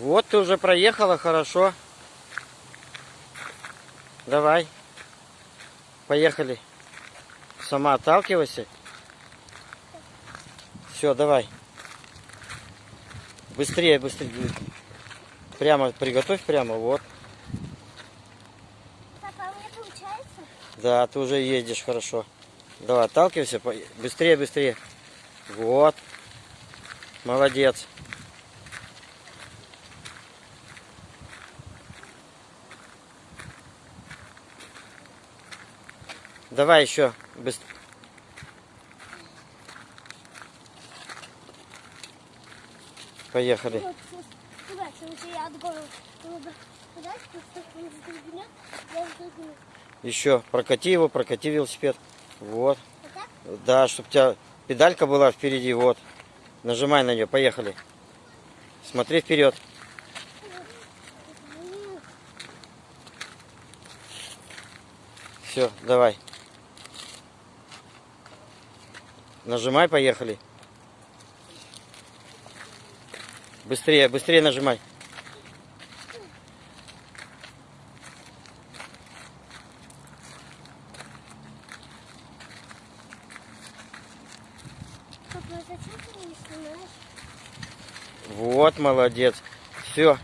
Вот ты уже проехала, хорошо. Давай. Поехали. Сама отталкивайся. Все, давай. Быстрее, быстрее. Прямо, приготовь прямо, вот. Папа, у меня получается? Да, ты уже едешь хорошо. Давай, отталкивайся. Быстрее, быстрее. Вот. Молодец. Он сдвигнет, я сдвигну. Еще прокати его, прокати велосипед. Вот. Да, чтобы у тебя педалька была впереди. Вот. Нажимай на нее. Поехали. Смотри вперед. Все, давай. Нажимай, поехали. Быстрее, быстрее нажимай. А? Вот, молодец. Все,